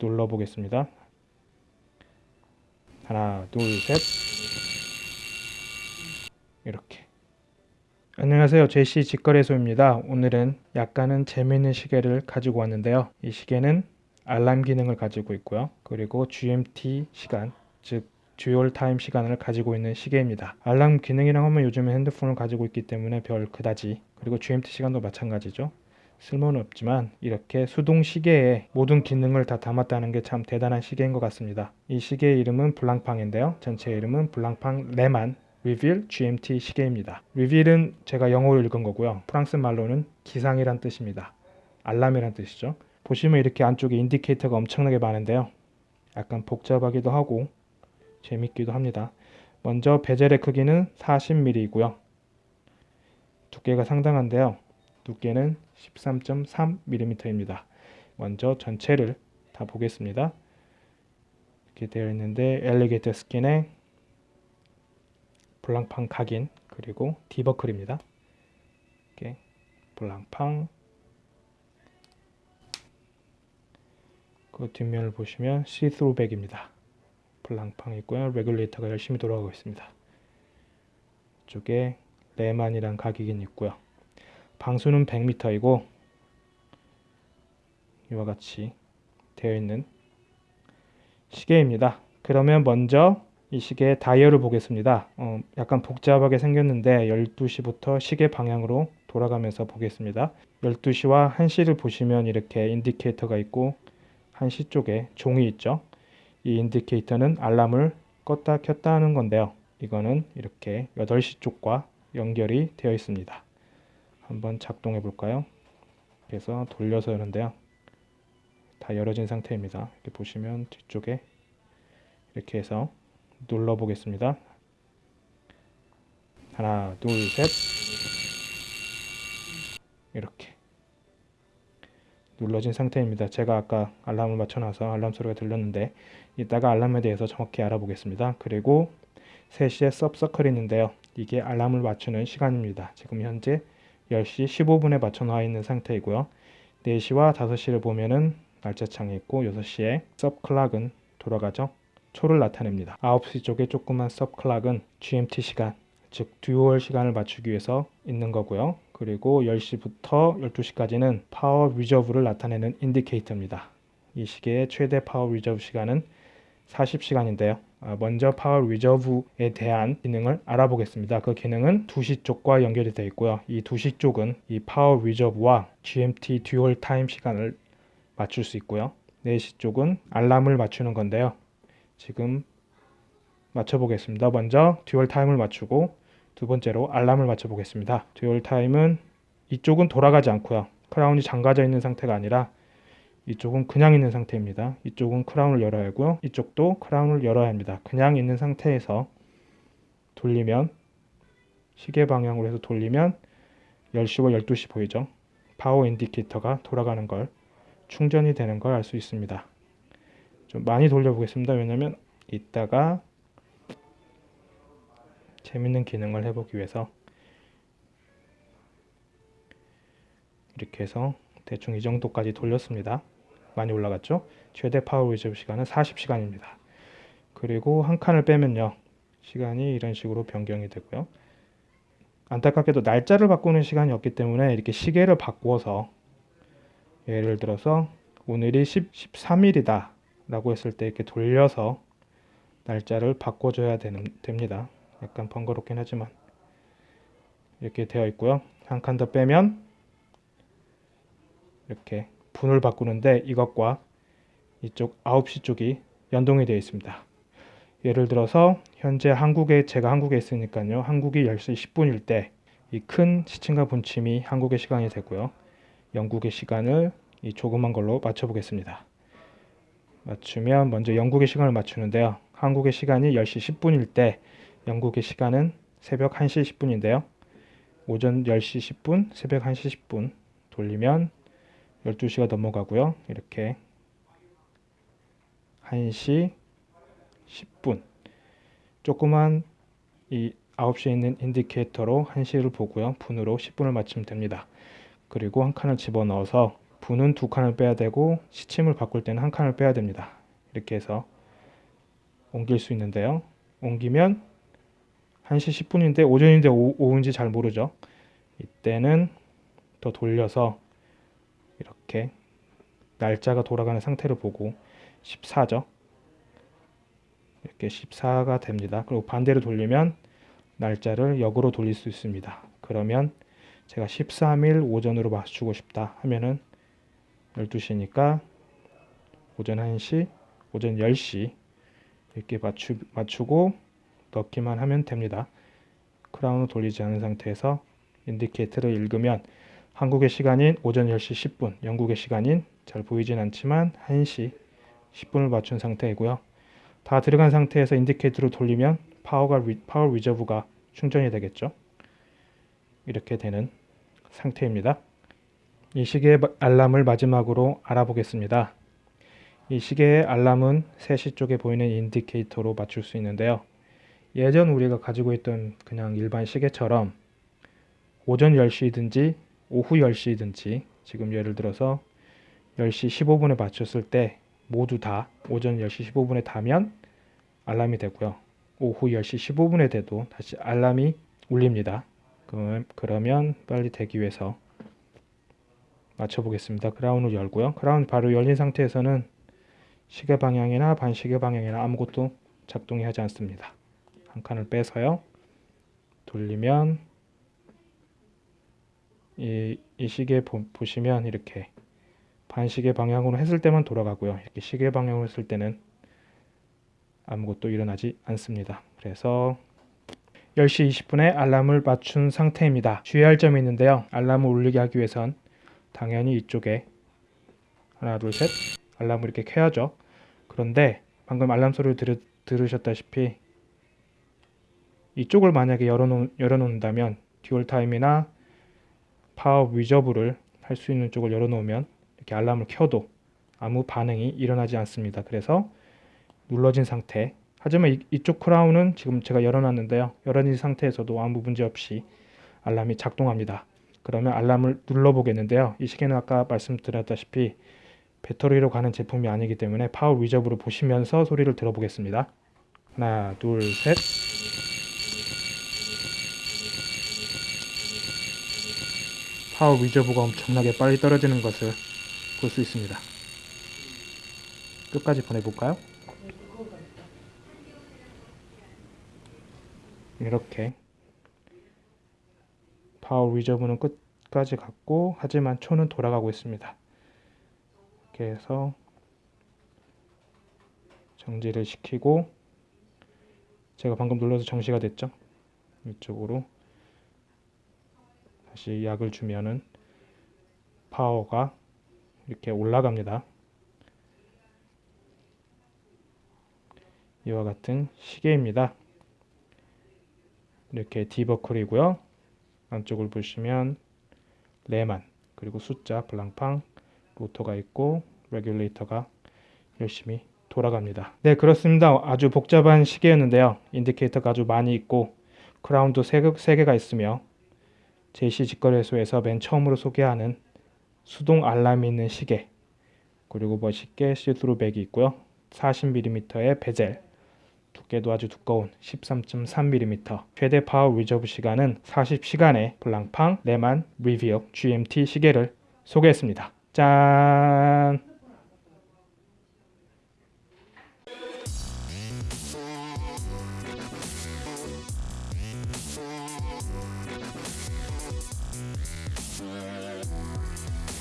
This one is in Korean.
눌러 보겠습니다. 하나, 둘, 셋. 이렇게. 안녕하세요. 제시 직거래소입니다. 오늘은 약간은 재미있는 시계를 가지고 왔는데요. 이 시계는 알람 기능을 가지고 있고요. 그리고 GMT 시간, 즉 dual time 시간을 가지고 있는 시계입니다. 알람 기능이랑 하면 요즘에 핸드폰을 가지고 있기 때문에 별 그다지 그리고 GMT 시간도 마찬가지죠. 쓸모는 없지만 이렇게 수동 시계에 모든 기능을 다 담았다는 게 참 대단한 시계인 것 같습니다. 이 시계의 이름은 블랑팡인데요. 전체 이름은 블랑팡 Leman Réveil GMT 시계입니다. Réveil은 제가 영어로 읽은 거고요. 프랑스 말로는 기상이란 뜻입니다. 알람이란 뜻이죠. 보시면 이렇게 안쪽에 indicator가 엄청나게 많은데요. 약간 복잡하기도 하고 재밌기도 합니다. 먼저 bezel의 크기는 40mm이고요. 두께가 상당한데요. 두께는 13.3mm입니다. 먼저 전체를 다 보겠습니다. 이렇게 되어 있는데 alligator skin에 블랑팡 각인 그리고 D버클입니다. 이렇게 블랑팡 그 뒷면을 보시면 see-through back입니다. 블랑팡 있고요. regulator가 열심히 돌아가고 있습니다. 이쪽에 레만이란 가격이 있고요. 방수는 100m이고 이와 같이 되어 있는 시계입니다. 그러면 먼저 이 시계의 다이얼을 보겠습니다. 어, 약간 복잡하게 생겼는데 12시부터 시계 방향으로 돌아가면서 보겠습니다. 12시와 1시를 보시면 이렇게 인디케이터가 있고 1시 쪽에 종이 있죠. 이 인디케이터는 알람을 껐다 켰다 하는 건데요. 이거는 이렇게 8시 쪽과 연결이 되어 있습니다. 한번 작동해 볼까요? 그래서 돌려서 여는데요. 다 열어진 상태입니다. 이렇게 보시면 뒤쪽에 이렇게 해서 눌러 보겠습니다. 하나, 둘, 셋. 이렇게 눌러진 상태입니다. 제가 아까 알람을 맞춰놔서 알람 소리가 들렸는데 이따가 알람에 대해서 정확히 알아보겠습니다. 그리고 3시에 sub circle이 있는데요. 이게 알람을 맞추는 시간입니다. 지금 현재 10시 15분에 맞춰 놔 있는 상태이고요. 4시와 5시를 보면은 날짜 창이 있고 6시에 sub clock은 돌아가죠. 초를 나타냅니다. 9시 쪽에 조그만 sub clock은 GMT 시간, 즉 dual 시간을 맞추기 위해서 있는 거고요. 그리고 10시부터 12시까지는 power reserve를 나타내는 indicator입니다. 이 시계의 최대 power reserve 시간은 40시간인데요. 아, 먼저 power reserve에 대한 기능을 알아보겠습니다. 그 기능은 2시 쪽과 연결이 되어 있고요. 이 2시 쪽은 이 power reserve와 GMT dual time 시간을 맞출 수 있고요. 4시 쪽은 알람을 맞추는 건데요. 지금 맞춰보겠습니다. 먼저 dual time을 맞추고 두 번째로 알람을 맞춰보겠습니다. dual time은 이쪽은 돌아가지 않고요. 크라운이 잠가져 있는 상태가 아니라 이쪽은 그냥 있는 상태입니다. 이쪽은 크라운을 열어야 하고요. 이쪽도 크라운을 열어야 합니다. 그냥 있는 상태에서 돌리면 시계 방향으로 해서 돌리면 10시와 12시 보이죠? power indicator가 돌아가는 걸 충전이 되는 걸 알 수 있습니다. 좀 많이 돌려보겠습니다. 왜냐면 이따가 재밌는 기능을 해보기 위해서 이렇게 해서 대충 이 정도까지 돌렸습니다. 많이 올라갔죠? 최대 power reserve 시간은 40시간입니다. 그리고 한 칸을 빼면요. 시간이 이런 식으로 변경이 되고요. 안타깝게도 날짜를 바꾸는 시간이 없기 때문에 이렇게 시계를 바꾸어서 예를 들어서 오늘이 10, 13일이다 라고 했을 때 이렇게 돌려서 날짜를 바꿔줘야 되는, 됩니다. 약간 번거롭긴 하지만 이렇게 되어 있고요. 한 칸 더 빼면 이렇게 분을 바꾸는데 이것과 이쪽 9시 쪽이 연동이 되어 있습니다. 예를 들어서 현재 한국에 제가 한국에 있으니까요. 한국이 10시 10분일 때 이 큰 시침과 분침이 한국의 시간이 되고요. 영국의 시간을 이 조그만 걸로 맞춰 보겠습니다. 맞추면 먼저 영국의 시간을 맞추는데요. 한국의 시간이 10시 10분일 때 영국의 시간은 새벽 1시 10분인데요. 오전 10시 10분, 새벽 1시 10분 돌리면 12시가 넘어가고요. 이렇게 1시 10분 조그만 이 9시에 있는 인디케이터로 1시를 보고요. 분으로 10분을 맞추면 됩니다. 그리고 한 칸을 집어넣어서 2는 두 칸을 빼야 되고 시침을 바꿀 때는 한 칸을 빼야 됩니다. 이렇게 해서 옮길 수 있는데요. 옮기면 1시 10분인데 오전인데 오, 오후인지 잘 모르죠. 이때는 더 돌려서 이렇게 날짜가 돌아가는 상태를 보고 14죠. 이렇게 14가 됩니다. 그리고 반대로 돌리면 날짜를 역으로 돌릴 수 있습니다. 그러면 제가 13일 오전으로 맞추고 싶다 하면은 12시니까 오전 1시, 오전 10시 이렇게 맞추, 맞추고 넣기만 하면 됩니다. 크라운을 돌리지 않은 상태에서 인디케이터를 읽으면 한국의 시간인 오전 10시 10분, 영국의 시간인 잘 보이진 않지만 1시 10분을 맞춘 상태이고요. 다 들어간 상태에서 indicator를 돌리면 파워가 power reserve가 충전이 되겠죠. 이렇게 되는 상태입니다. 이 시계의 알람을 마지막으로 알아보겠습니다. 이 시계의 알람은 3시 쪽에 보이는 indicator로 맞출 수 있는데요. 예전 우리가 가지고 있던 그냥 일반 시계처럼 오전 10시든지 오후 10시든지 지금 예를 들어서 10시 15분에 맞췄을 때 모두 다 오전 10시 15분에 닿으면 알람이 되고요. 오후 10시 15분에 돼도 다시 알람이 울립니다. 그러면 빨리 되기 위해서 맞춰보겠습니다. 크라운을 열고요. 크라운 바로 열린 상태에서는 시계 방향이나 반시계 방향이나 아무것도 작동이 하지 않습니다. 한 칸을 빼서요. 돌리면 이, 이 시계 보, 보시면 이렇게 반시계 방향으로 했을 때만 돌아가고요. 이렇게 시계 방향으로 했을 때는 아무것도 일어나지 않습니다. 그래서 10시 20분에 알람을 맞춘 상태입니다. 주의할 점이 있는데요. 알람을 울리게 하기 위해선 당연히 이쪽에 하나 둘 셋 알람을 이렇게 켜야죠. 그런데 방금 알람 소리를 들으, 들으셨다시피 이쪽을 만약에 열어놓, 열어놓는다면 dual time이나 power reserve를 할 수 있는 쪽을 열어놓으면 이렇게 알람을 켜도 아무 반응이 일어나지 않습니다. 그래서 눌러진 상태 하지만 이, 쪽 크라운은 지금 제가 열어놨는데요. 열어진 상태에서도 아무 문제 없이 알람이 작동합니다. 그러면 알람을 눌러보겠는데요. 이 시계는 아까 말씀드렸다시피 배터리로 가는 제품이 아니기 때문에 power reserve를 보시면서 소리를 들어보겠습니다. 하나, 둘, 셋. power reserve가 엄청나게 빨리 떨어지는 것을 볼 수 있습니다. 끝까지 보내볼까요? 이렇게 power reserve는 끝까지 갔고 하지만 초는 돌아가고 있습니다. 이렇게 해서 정지를 시키고 제가 방금 눌러서 정시가 됐죠. 이쪽으로 다시 약을 주면은 파워가 이렇게 올라갑니다. 이와 같은 시계입니다. 이렇게 디버클이고요. 안쪽을 보시면 레만 그리고 숫자 블랑팡 rotor가 있고 regulator가 열심히 돌아갑니다. 네 그렇습니다. 아주 복잡한 시계였는데요. indicator가 아주 많이 있고 크라운도 3개가 있으며 JC 직거래소에서 맨 처음으로 소개하는 수동 알람이 있는 시계 그리고 멋있게 see-through back이 있고요. 40mm의 베젤 두께도 아주 두꺼운 13.3mm 최대 power reserve 시간은 40시간의 블랑팡 레만 리비어 GMT 시계를 소개했습니다. 짠!